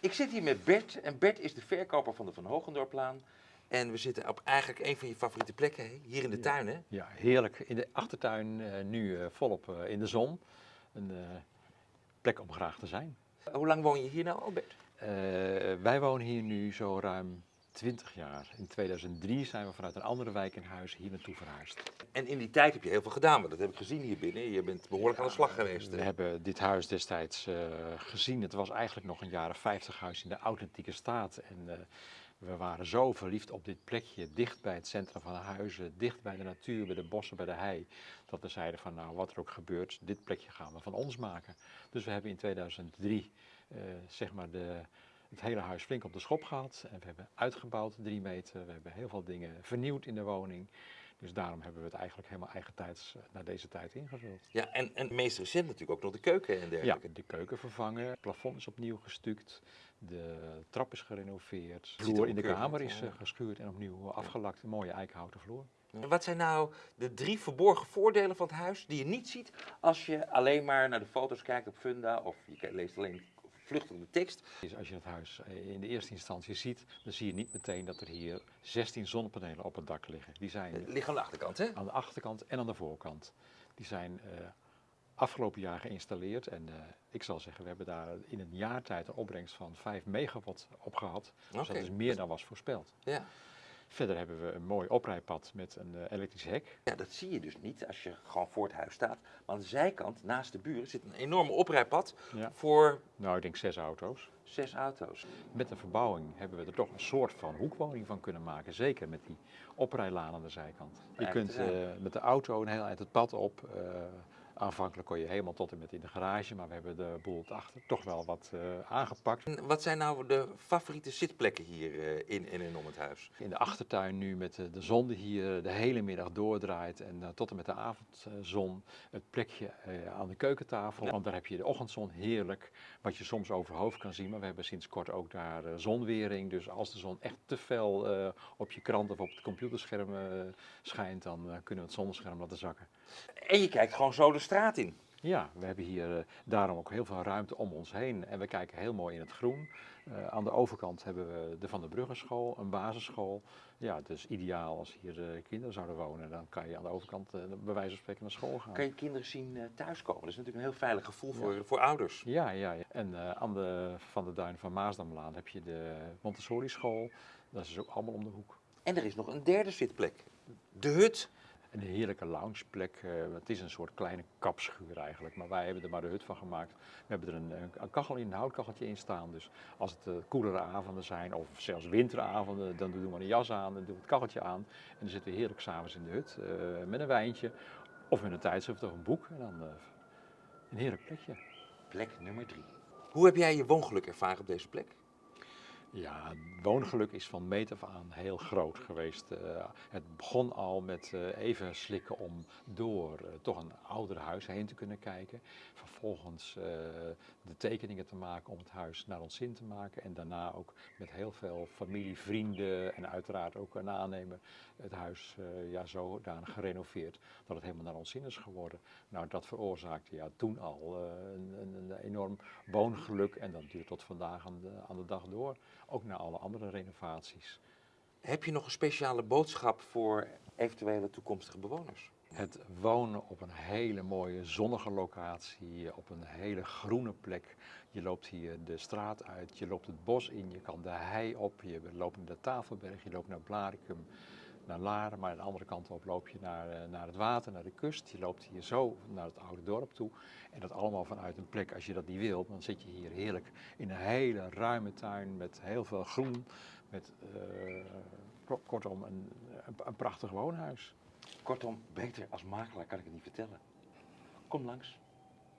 Ik zit hier met Bert en Bert is de verkoper van de Van Hogendorplaan. En we zitten op eigenlijk een van je favoriete plekken, hè? hier in de tuin hè? Ja, heerlijk. In de achtertuin eh, nu eh, volop eh, in de zon. Een plek om graag te zijn. Hoe lang woon je hier nou al, Bert? Wij wonen hier nu zo ruim 20 jaar. In 2003 zijn we vanuit een andere wijk in huis hier naartoe verhuisd. En in die tijd heb je heel veel gedaan, want dat heb ik gezien hier binnen. Je bent behoorlijk aan de slag geweest. We hebben dit huis destijds eh, gezien. Het was eigenlijk nog een jaren 50 huis in de authentieke staat. En eh, we waren zo verliefd op dit plekje, dicht bij het centrum van de huizen, dicht bij de natuur, bij de bossen, bij de hei. Dat we zeiden van nou, wat er ook gebeurt, dit plekje gaan we van ons maken. Dus we hebben in 2003 eh, zeg maar de, het hele huis flink op de schop gehad. En we hebben uitgebouwd drie meter. We hebben heel veel dingen vernieuwd in de woning. Dus daarom hebben we het eigenlijk helemaal eigentijds eh, naar deze tijd ingevuld. Ja, en, en meest recent natuurlijk ook nog de keuken en Ja, dergelijke. de keuken vervangen, het plafond is opnieuw gestuukt, de trap is gerenoveerd, de er vloer in de kamer is ja. eh, geschuurd en opnieuw afgelakt, een mooie eikenhouten vloer. En Wat zijn nou de drie verborgen voordelen van het huis die je niet ziet als je alleen maar naar de foto's kijkt op Funda of je leest alleen vluchtig de tekst? Dus als je het huis eh, in de eerste instantie ziet, dan zie je niet meteen dat er hier 16 zonnepanelen op het dak liggen. Die zijn Het ligt aan de achterkant, hè? aan de achterkant en aan de voorkant. Die zijn eh, afgelopen jaar geïnstalleerd en eh, ik zal zeggen, we hebben daar in een jaar tijd een opbrengst van 5 megawatt op gehad. Dus dat is meer dan was voorspeld. Ja. Verder hebben we een mooi oprijpad met een eh, elektrisch hek. ja, dat zie je dus niet als je gewoon voor het huis staat. Maar aan de zijkant, naast de buren, zit een enorme oprijpad Ja. voor Nou, ik denk zes auto's. zes auto's. Met de verbouwing hebben we er toch een soort van hoekwoning van kunnen maken. Zeker met die oprijlaan aan de zijkant. Je kunt eh, met de auto een heel eind het pad op. eh, aanvankelijk kon je helemaal tot en met in de garage, maar we hebben de boel achter toch wel wat eh, aangepakt. En wat zijn nou de favoriete zitplekken hier eh, in, in en om het huis? In de achtertuin nu met de, de zon die hier de hele middag doordraait en eh, tot en met de avondzon het plekje eh, aan de keukentafel. Ja. Want daar heb je de ochtendzon heerlijk, wat je soms overhoofd kan zien. Maar we hebben sinds kort ook daar eh, zonwering. Dus als de zon echt te fel eh, op je krant of op het computerscherm eh, schijnt, dan eh, kunnen we het zonnescherm laten zakken. En je kijkt gewoon zo de straat in. Ja, we hebben hier eh, daarom ook heel veel ruimte om ons heen en we kijken heel mooi in het groen. Eh, aan de overkant hebben we de Van der Bruggenschool, een basisschool. Ja, dus ideaal als hier eh, kinderen zouden wonen, dan kan je aan de overkant bij wijze van spreken naar school gaan. Kan je kinderen zien thuiskomen? Dat is natuurlijk een heel veilig gevoel voor, voor ouders. Ja, ja, ja. En aan de Van de Duin van Maasdamlaan heb je de Montessori school. Dat is dus ook allemaal om de hoek. En er is nog een derde zitplek. De hut. Een heerlijke loungeplek. eh, het is een soort kleine kapschuur eigenlijk, maar wij hebben er maar de hut van gemaakt. We hebben er een, een- kachel in, een houtkacheltje in staan. Dus als het eh, koelere avonden zijn, of zelfs winteravonden, dan doen we een jas aan, dan doen we het kacheltje aan. En dan zitten we heerlijk s'avonds in de hut eh, met een wijntje of met een tijdschrift of een boek. En dan een heerlijk plekje. Plek nummer drie. Hoe heb jij je woongeluk ervaren op deze plek? Ja, woongeluk is van meet af aan heel groot geweest. Eh, het begon al met eh, even slikken om door eh, toch een ouder huis heen te kunnen kijken. Vervolgens de tekeningen te maken om het huis naar ons zin te maken. En daarna ook met heel veel familie, vrienden en uiteraard ook een aannemer het huis ja, zodanig gerenoveerd dat het helemaal naar ons zin is geworden. Nou, dat veroorzaakte ja, toen al een, een, een enorm woongeluk en dat duurt tot vandaag aan de, aan de dag door. Ook na alle andere renovaties. Heb je nog een speciale boodschap voor eventuele toekomstige bewoners? Het wonen op een hele mooie zonnige locatie, op een hele groene plek. Je loopt hier de straat uit, je loopt het bos in, je kan de hei op, je loopt naar de Tafelberg, je loopt naar Blaricum, naar Laren, maar aan de andere kant op loop je naar, eh, naar het water, naar de kust. Je loopt hier zo naar het oude dorp toe. En dat allemaal vanuit een plek, als je dat niet wilt, dan zit je hier heerlijk in een hele ruime tuin met heel veel groen. Met eh, kort- kortom een, een, een prachtig woonhuis. Kortom, beter als makelaar kan ik het niet vertellen. Kom langs.